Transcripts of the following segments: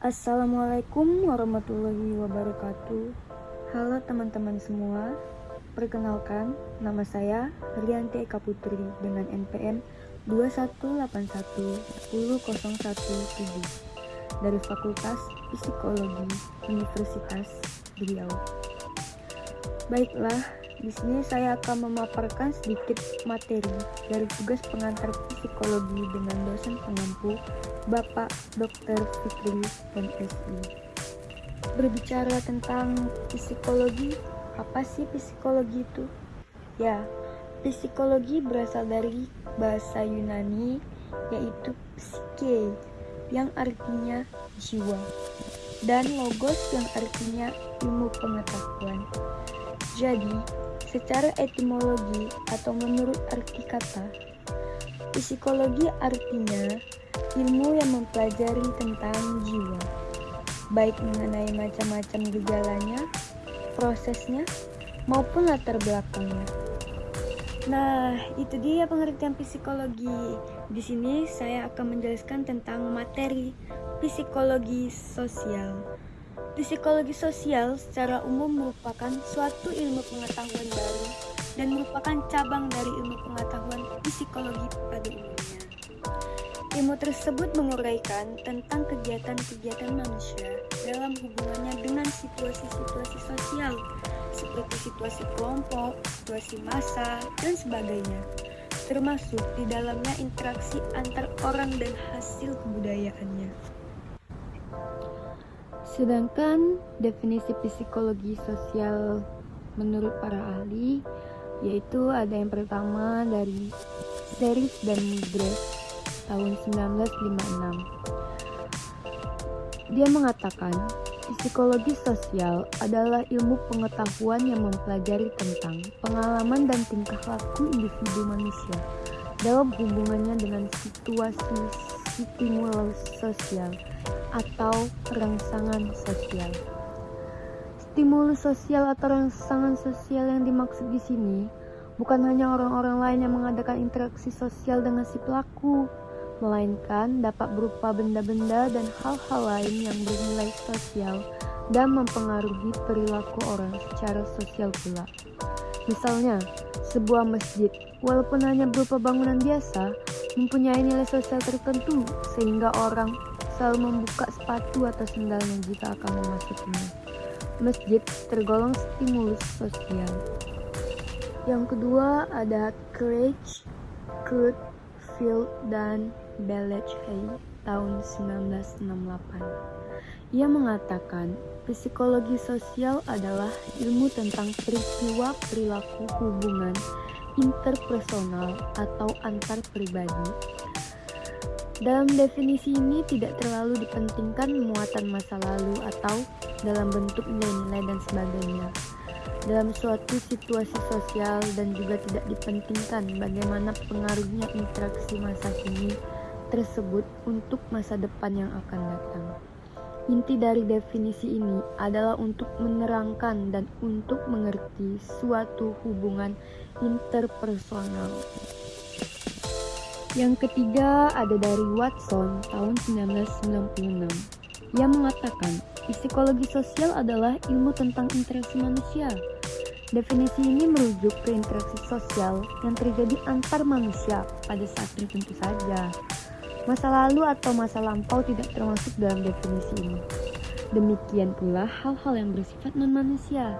Assalamualaikum warahmatullahi wabarakatuh. Halo teman-teman semua. Perkenalkan, nama saya Rianti Eka Putri dengan NPM 218110117 dari Fakultas Psikologi Universitas Riau. Baiklah, di sini saya akan memaparkan sedikit materi dari tugas pengantar psikologi dengan dosen pengampu Bapak Dr. Fikri MSI. Berbicara tentang psikologi, apa sih psikologi itu? Ya, psikologi berasal dari bahasa Yunani yaitu psike yang artinya jiwa dan logos yang artinya ilmu pengetahuan. Jadi, Secara etimologi atau menurut arti kata, psikologi artinya ilmu yang mempelajari tentang jiwa, baik mengenai macam-macam gejalanya, prosesnya, maupun latar belakangnya. Nah, itu dia pengertian psikologi. Di sini saya akan menjelaskan tentang materi psikologi sosial. Psikologi sosial secara umum merupakan suatu ilmu pengetahuan baru dan merupakan cabang dari ilmu pengetahuan psikologi pada umumnya. Ilmu tersebut menguraikan tentang kegiatan-kegiatan manusia dalam hubungannya dengan situasi-situasi sosial seperti situasi kelompok, situasi massa, dan sebagainya termasuk di dalamnya interaksi antar orang dan hasil kebudayaannya. Sedangkan definisi psikologi sosial menurut para ahli yaitu ada yang pertama dari Seris dan Migres tahun 1956. Dia mengatakan, psikologi sosial adalah ilmu pengetahuan yang mempelajari tentang pengalaman dan tingkah laku individu manusia dalam hubungannya dengan situasi stimulus sosial atau rangsangan sosial. Stimulus sosial atau rangsangan sosial yang dimaksud di sini bukan hanya orang-orang lain yang mengadakan interaksi sosial dengan si pelaku, melainkan dapat berupa benda-benda dan hal-hal lain yang bernilai sosial dan mempengaruhi perilaku orang secara sosial pula. Misalnya, sebuah masjid, walaupun hanya berupa bangunan biasa, mempunyai nilai sosial tertentu sehingga orang selalu membuka sepatu atau sendalnya jika akan memasukinya. Masjid tergolong stimulus sosial. Yang kedua ada Craig, Kurt, Field, dan Hay tahun 1968. Ia mengatakan, psikologi sosial adalah ilmu tentang peristiwa perilaku hubungan interpersonal atau antar pribadi dalam definisi ini tidak terlalu dipentingkan muatan masa lalu atau dalam bentuk nilai-nilai dan sebagainya. Dalam suatu situasi sosial dan juga tidak dipentingkan bagaimana pengaruhnya interaksi masa kini tersebut untuk masa depan yang akan datang. Inti dari definisi ini adalah untuk menerangkan dan untuk mengerti suatu hubungan interpersonal. Yang ketiga ada dari Watson tahun 1996. Ia mengatakan, psikologi sosial adalah ilmu tentang interaksi manusia. Definisi ini merujuk ke interaksi sosial yang terjadi antar manusia pada saat tertentu saja. Masa lalu atau masa lampau tidak termasuk dalam definisi ini. Demikian pula hal-hal yang bersifat non-manusia.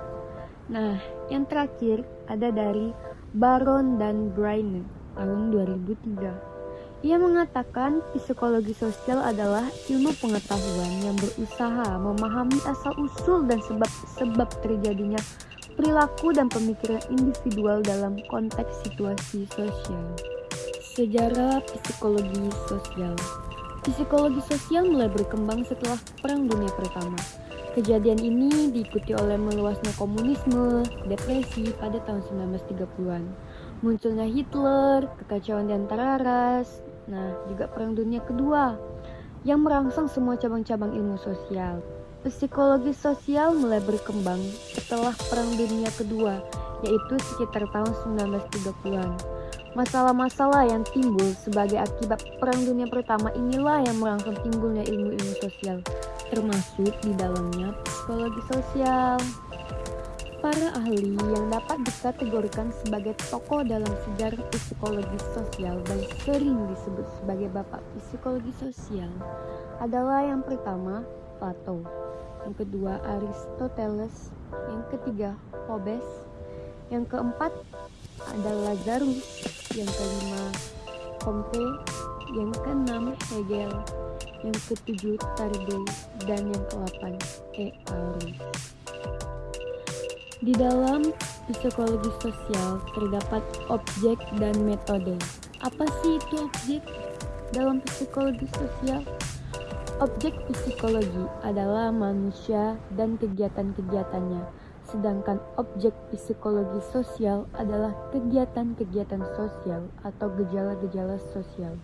Nah, yang terakhir ada dari Baron dan Brainen tahun 2003. Ia mengatakan psikologi sosial adalah ilmu pengetahuan yang berusaha memahami asal-usul dan sebab-sebab terjadinya perilaku dan pemikiran individual dalam konteks situasi sosial. Sejarah psikologi sosial Psikologi sosial mulai berkembang setelah Perang Dunia Pertama. Kejadian ini diikuti oleh meluasnya komunisme, depresi pada tahun 1930-an munculnya Hitler, kekacauan di antara ras, nah juga Perang Dunia Kedua yang merangsang semua cabang-cabang ilmu sosial. Psikologi sosial mulai berkembang setelah Perang Dunia Kedua, yaitu sekitar tahun 1930-an. Masalah-masalah yang timbul sebagai akibat Perang Dunia Pertama inilah yang merangsang timbulnya ilmu-ilmu sosial. termasuk di dalamnya psikologi sosial. Para ahli yang dapat dikategorikan sebagai tokoh dalam sejarah psikologi sosial dan sering disebut sebagai bapak psikologi sosial adalah yang pertama Plato, yang kedua Aristoteles, yang ketiga Hobbes, yang keempat adalah Lazarus, yang kelima Comte, yang keenam Hegel, yang ketujuh Tarde, dan yang kedelapan E. Arendt. Di dalam psikologi sosial terdapat objek dan metode. Apa sih itu objek dalam psikologi sosial? Objek psikologi adalah manusia dan kegiatan-kegiatannya, sedangkan objek psikologi sosial adalah kegiatan-kegiatan sosial atau gejala-gejala sosial.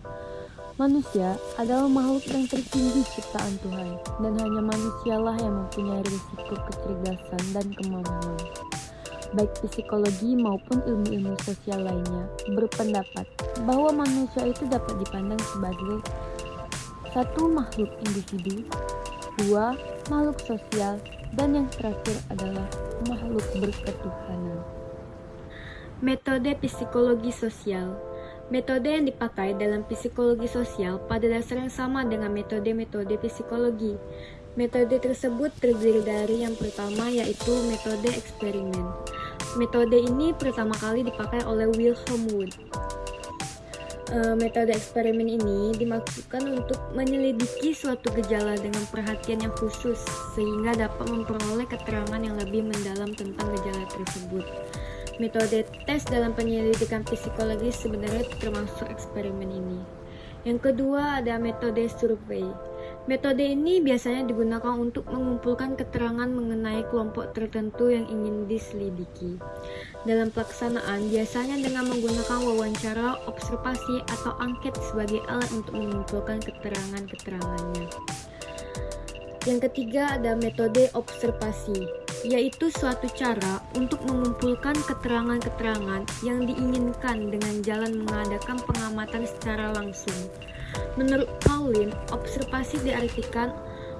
Manusia adalah makhluk yang tertinggi ciptaan Tuhan, dan hanya manusialah yang mempunyai risiko kecerdasan dan kemampuan. Baik psikologi maupun ilmu-ilmu sosial lainnya berpendapat bahwa manusia itu dapat dipandang sebagai satu makhluk individu, dua makhluk sosial, dan yang terakhir adalah makhluk berketuhanan. Metode psikologi sosial Metode yang dipakai dalam psikologi sosial pada dasarnya sama dengan metode-metode psikologi. Metode tersebut terdiri dari yang pertama yaitu metode eksperimen. Metode ini pertama kali dipakai oleh Wilhelm Wundt. E, metode eksperimen ini dimaksudkan untuk menyelidiki suatu gejala dengan perhatian yang khusus sehingga dapat memperoleh keterangan yang lebih mendalam tentang gejala tersebut. Metode tes dalam penyelidikan psikologi sebenarnya termasuk eksperimen ini. Yang kedua ada metode survei. Metode ini biasanya digunakan untuk mengumpulkan keterangan mengenai kelompok tertentu yang ingin diselidiki. Dalam pelaksanaan, biasanya dengan menggunakan wawancara, observasi, atau angket sebagai alat untuk mengumpulkan keterangan-keterangannya. Yang ketiga ada metode observasi yaitu suatu cara untuk mengumpulkan keterangan-keterangan yang diinginkan dengan jalan mengadakan pengamatan secara langsung. Menurut Pauline, observasi diartikan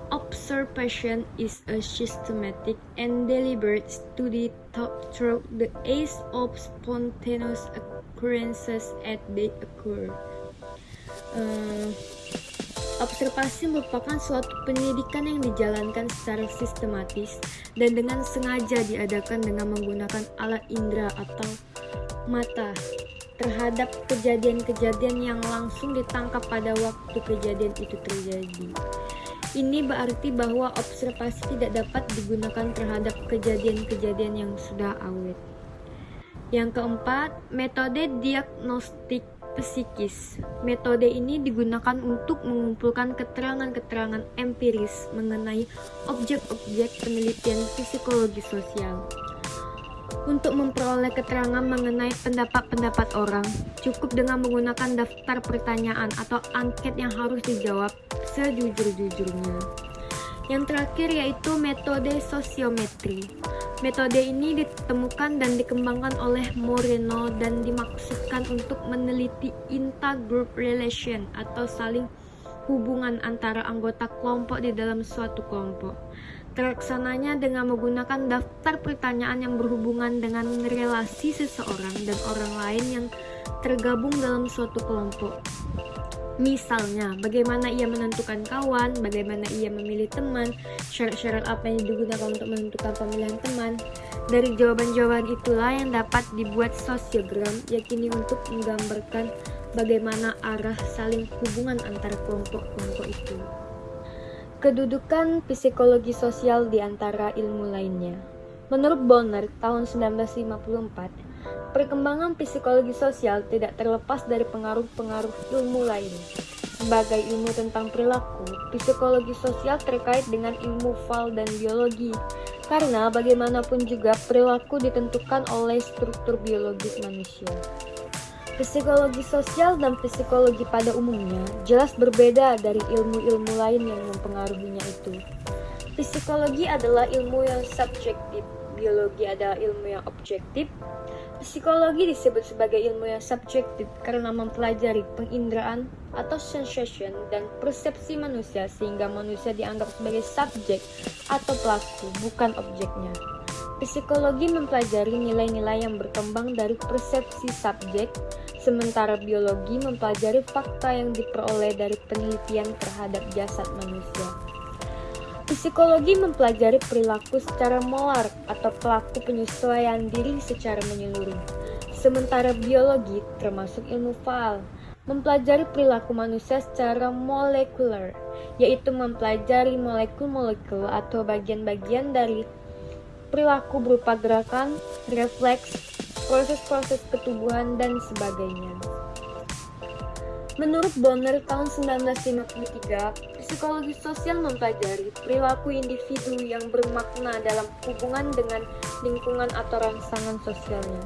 Observation is a systematic and deliberate study through the ace of spontaneous occurrences as they occur. Uh, Observasi merupakan suatu pendidikan yang dijalankan secara sistematis dan dengan sengaja diadakan dengan menggunakan alat indera atau mata terhadap kejadian-kejadian yang langsung ditangkap pada waktu kejadian itu terjadi. Ini berarti bahwa observasi tidak dapat digunakan terhadap kejadian-kejadian yang sudah awet. Yang keempat, metode diagnostik psikis. Metode ini digunakan untuk mengumpulkan keterangan-keterangan empiris mengenai objek-objek penelitian psikologi sosial. Untuk memperoleh keterangan mengenai pendapat-pendapat orang, cukup dengan menggunakan daftar pertanyaan atau angket yang harus dijawab sejujur-jujurnya. Yang terakhir yaitu metode sosiometri. Metode ini ditemukan dan dikembangkan oleh Moreno dan dimaksudkan untuk meneliti inter-group relation atau saling hubungan antara anggota kelompok di dalam suatu kelompok. Terlaksananya dengan menggunakan daftar pertanyaan yang berhubungan dengan relasi seseorang dan orang lain yang tergabung dalam suatu kelompok. Misalnya, bagaimana ia menentukan kawan, bagaimana ia memilih teman, syarat-syarat apa yang digunakan untuk menentukan pemilihan teman. Dari jawaban-jawaban itulah yang dapat dibuat sosiogram, yakini untuk menggambarkan bagaimana arah saling hubungan antara kelompok-kelompok itu. Kedudukan psikologi sosial di antara ilmu lainnya. Menurut Bonner, tahun 1954, Perkembangan psikologi sosial tidak terlepas dari pengaruh-pengaruh ilmu lain. Sebagai ilmu tentang perilaku, psikologi sosial terkait dengan ilmu fal dan biologi, karena bagaimanapun juga perilaku ditentukan oleh struktur biologis manusia. Psikologi sosial dan psikologi pada umumnya jelas berbeda dari ilmu-ilmu lain yang mempengaruhinya itu. Psikologi adalah ilmu yang subjektif, biologi adalah ilmu yang objektif, Psikologi disebut sebagai ilmu yang subjektif karena mempelajari penginderaan atau sensation dan persepsi manusia sehingga manusia dianggap sebagai subjek atau pelaku, bukan objeknya. Psikologi mempelajari nilai-nilai yang berkembang dari persepsi subjek, sementara biologi mempelajari fakta yang diperoleh dari penelitian terhadap jasad manusia. Psikologi mempelajari perilaku secara molar atau pelaku penyesuaian diri secara menyeluruh. Sementara biologi, termasuk ilmu faal, mempelajari perilaku manusia secara molekuler, yaitu mempelajari molekul-molekul atau bagian-bagian dari perilaku berupa gerakan, refleks, proses-proses ketubuhan, dan sebagainya. Menurut Bonner tahun 1953, psikologi sosial mempelajari perilaku individu yang bermakna dalam hubungan dengan lingkungan atau rangsangan sosialnya.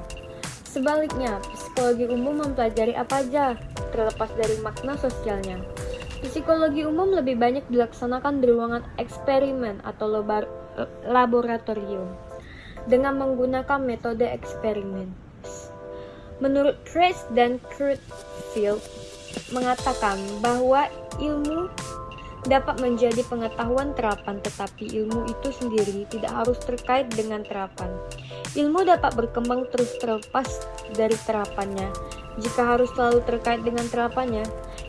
Sebaliknya, psikologi umum mempelajari apa aja, terlepas dari makna sosialnya. Psikologi umum lebih banyak dilaksanakan di ruangan eksperimen atau laboratorium dengan menggunakan metode eksperimen. Menurut Trace dan Kurtfield, mengatakan bahwa ilmu dapat menjadi pengetahuan terapan, tetapi ilmu itu sendiri tidak harus terkait dengan terapan. Ilmu dapat berkembang terus terlepas dari terapannya. Jika harus selalu terkait dengan terapannya,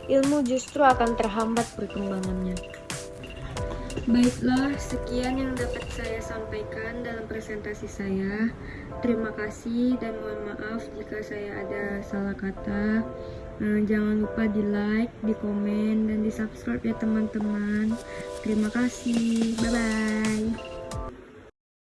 ilmu justru akan terhambat perkembangannya. Baiklah, sekian yang dapat saya sampaikan dalam presentasi saya. Terima kasih dan mohon maaf jika saya ada salah kata. Eh, jangan lupa di like, di komen, dan di subscribe ya teman-teman. Terima kasih. Bye-bye.